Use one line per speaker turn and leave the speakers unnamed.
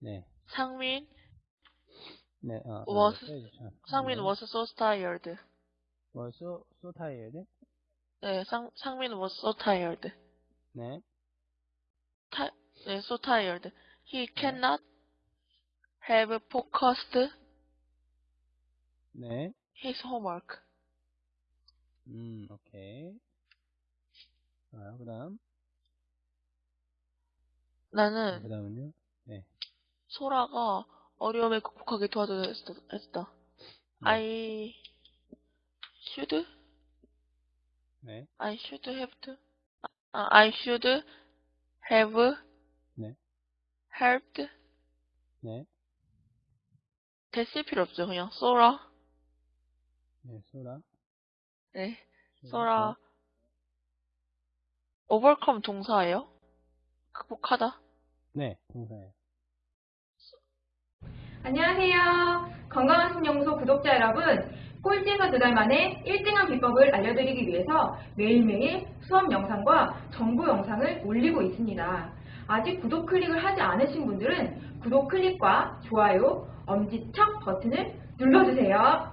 네.
상민
네. 어, 어.
상민
네.
tired.
was so, so tired.
네, 상 상민 was so tired.
네.
타, 네, so tired. He cannot have focused
네.
his homework.
음, 오케이. 아, 그 다음.
나는
그 다음은요?
소라가 어려움을 극복하게 도와줘야 했다.
네.
I should
네.
I should have to 아, I should have
네.
helped
네.
됐을 필요 없죠. 그냥 소라
네, 소라.
네
네.
소라 overcome 동사예요? 극복하다?
네, 동사예요.
안녕하세요. 건강한 신연구소 구독자 여러분. 꼴찌에서 두 달 만에 1등한 비법을 알려드리기 위해서 매일매일 수업 영상과 정보 영상을 올리고 있습니다. 아직 구독 클릭을 하지 않으신 분들은 구독 클릭과 좋아요, 엄지척 버튼을 눌러주세요.